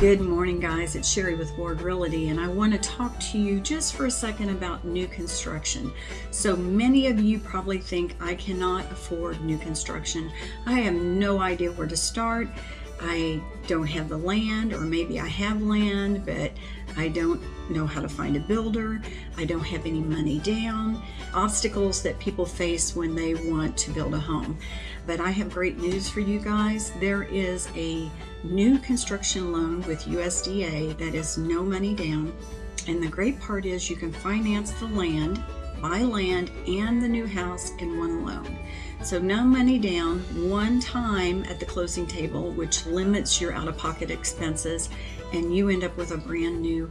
Good morning, guys. It's Sherry with Ward Realty, and I want to talk to you just for a second about new construction. So many of you probably think I cannot afford new construction. I have no idea where to start. I don't have the land, or maybe I have land, but I don't know how to find a builder. I don't have any money down. Obstacles that people face when they want to build a home. But I have great news for you guys. There is a new construction loan with USDA that is no money down. And the great part is you can finance the land buy land and the new house in one loan. So no money down, one time at the closing table, which limits your out-of-pocket expenses, and you end up with a brand new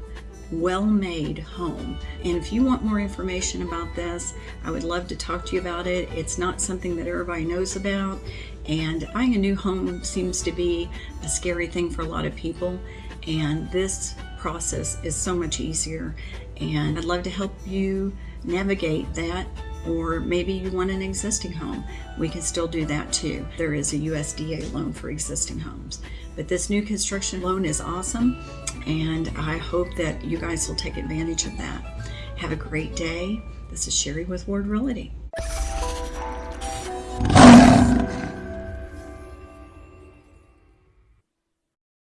well-made home. And if you want more information about this, I would love to talk to you about it. It's not something that everybody knows about, and buying a new home seems to be a scary thing for a lot of people, and this process is so much easier. And I'd love to help you navigate that or maybe you want an existing home. We can still do that too. There is a USDA loan for existing homes. But this new construction loan is awesome and I hope that you guys will take advantage of that. Have a great day. This is Sherry with Ward Realty.